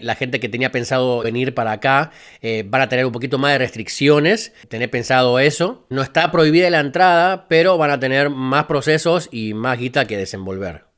La gente que tenía pensado venir para acá eh, van a tener un poquito más de restricciones, tener pensado eso. No está prohibida la entrada, pero van a tener más procesos y más guita que desenvolver.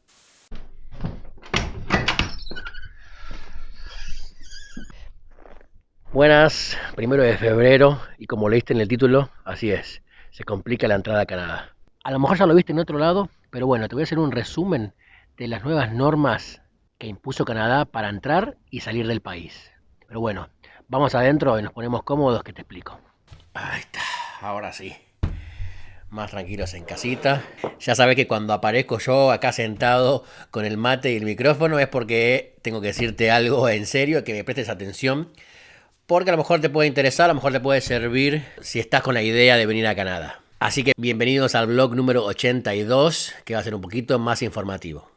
Buenas, primero de febrero y como leíste en el título, así es, se complica la entrada a Canadá. A lo mejor ya lo viste en otro lado, pero bueno, te voy a hacer un resumen de las nuevas normas que impuso Canadá para entrar y salir del país. Pero bueno, vamos adentro y nos ponemos cómodos que te explico. Ahí está, ahora sí. Más tranquilos en casita. Ya sabes que cuando aparezco yo acá sentado con el mate y el micrófono es porque tengo que decirte algo en serio, que me prestes atención. Porque a lo mejor te puede interesar, a lo mejor te puede servir si estás con la idea de venir a Canadá. Así que bienvenidos al blog número 82, que va a ser un poquito más informativo.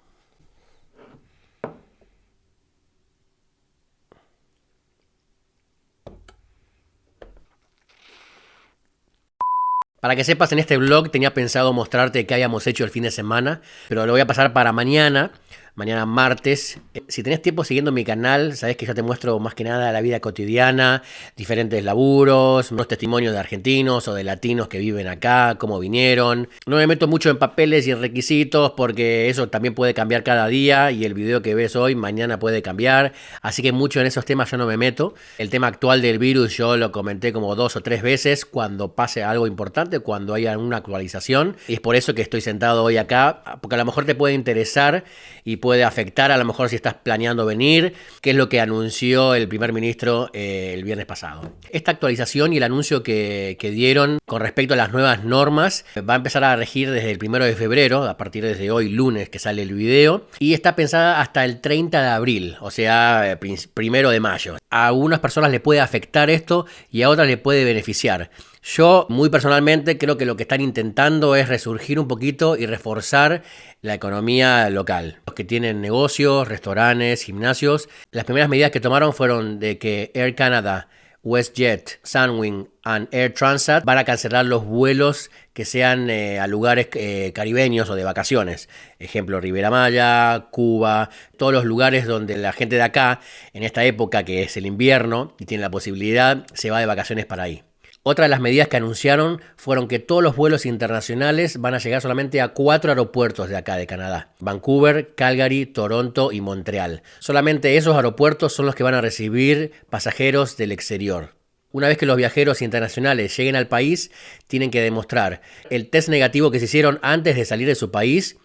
Para que sepas, en este blog tenía pensado mostrarte qué habíamos hecho el fin de semana, pero lo voy a pasar para mañana mañana martes. Eh, si tenés tiempo siguiendo mi canal, sabés que yo te muestro más que nada la vida cotidiana, diferentes laburos, unos testimonios de argentinos o de latinos que viven acá, cómo vinieron. No me meto mucho en papeles y en requisitos porque eso también puede cambiar cada día y el video que ves hoy mañana puede cambiar. Así que mucho en esos temas yo no me meto. El tema actual del virus yo lo comenté como dos o tres veces cuando pase algo importante, cuando haya una actualización. Y es por eso que estoy sentado hoy acá, porque a lo mejor te puede interesar y puede afectar a lo mejor si estás planeando venir, que es lo que anunció el primer ministro eh, el viernes pasado. Esta actualización y el anuncio que, dieron con respecto a las nuevas normas va a empezar a regir desde el primero de febrero, a partir de hoy lunes que sale el video, y está pensada hasta el 30 de abril, o sea, eh, primero de mayo. A algunas personas le puede afectar esto y a otras le puede beneficiar. Yo, muy personalmente, creo que lo que están intentando es resurgir un poquito y reforzar la economía local. Los que tienen negocios, restaurantes, gimnasios. Las primeras medidas que tomaron fueron de que Air Canada, WestJet, Sunwing y Air Transat van a cancelar los vuelos que sean eh, a lugares eh, caribeños o de vacaciones. Ejemplo, Ribera Maya, Cuba, todos los lugares donde la gente de acá, en esta época que es el invierno y tiene la posibilidad, se va de vacaciones para ahí. Otra de las medidas que anunciaron fueron que todos los vuelos internacionales van a llegar solamente a cuatro aeropuertos de acá de Canadá. Vancouver, Calgary, Toronto y Montreal. Solamente esos aeropuertos son los que van a recibir pasajeros del exterior. Una vez que los viajeros internacionales lleguen al país, tienen que demostrar el test negativo que se hicieron antes de salir de su país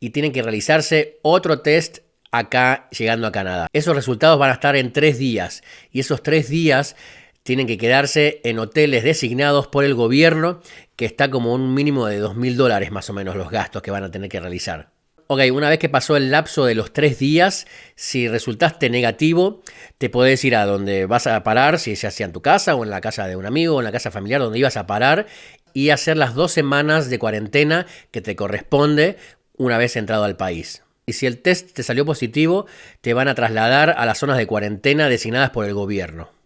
y tienen que realizarse otro test acá llegando a Canadá. Esos resultados van a estar en tres días y esos tres días tienen que quedarse en hoteles designados por el gobierno, que está como un mínimo de 2.000 dólares más o menos los gastos que van a tener que realizar. Ok, una vez que pasó el lapso de los tres días, si resultaste negativo, te podés ir a donde vas a parar, si ya sea en tu casa o en la casa de un amigo o en la casa familiar donde ibas a parar, y hacer las dos semanas de cuarentena que te corresponde una vez entrado al país. Y si el test te salió positivo, te van a trasladar a las zonas de cuarentena designadas por el gobierno.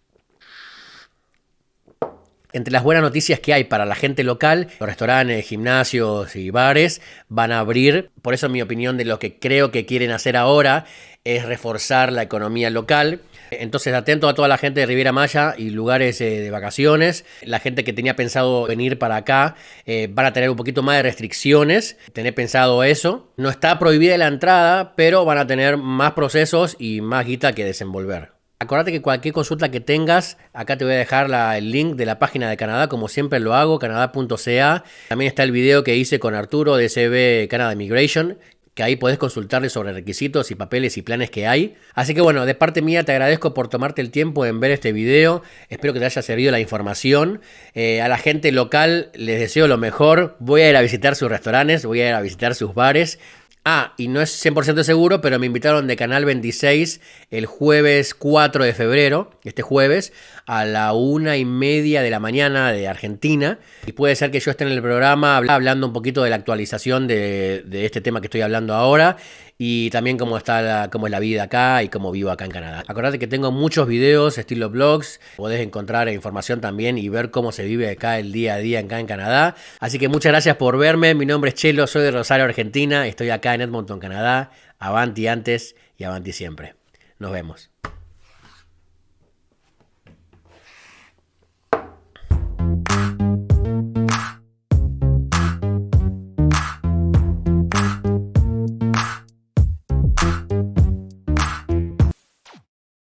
Entre las buenas noticias que hay para la gente local, los restaurantes, gimnasios y bares van a abrir. Por eso mi opinión de lo que creo que quieren hacer ahora es reforzar la economía local. Entonces atento a toda la gente de Riviera Maya y lugares eh, de vacaciones. La gente que tenía pensado venir para acá eh, van a tener un poquito más de restricciones. Tener pensado eso. No está prohibida la entrada, pero van a tener más procesos y más guita que desenvolver. Acordate que cualquier consulta que tengas, acá te voy a dejar el link de la página de Canadá, como siempre lo hago, canadá.ca. También está el video que hice con Arturo de CB Canada Immigration, que ahí podés consultarle sobre requisitos y papeles y planes que hay. Así que bueno, de parte mía te agradezco por tomarte el tiempo en ver este video. Espero que te haya servido la información. Eh, a la gente local les deseo lo mejor. Voy a ir a visitar sus restaurantes, voy a ir a visitar sus bares. Ah, y no es 100% seguro, pero me invitaron de Canal 26 el jueves 4 de febrero, este jueves, a la una y media de la mañana de Argentina. Y puede ser que yo esté en el programa hablando un poquito de la actualización de, este tema que estoy hablando ahora y también cómo está cómo es la vida acá y cómo vivo acá en Canadá. Acordate que tengo muchos videos estilo blogs, podés encontrar información también y ver cómo se vive acá el día a día acá en Canadá. Así que muchas gracias por verme, mi nombre es Chelo, soy de Rosario, Argentina, estoy acá en Edmonton, Canadá. Avanti antes y avanti siempre. Nos vemos.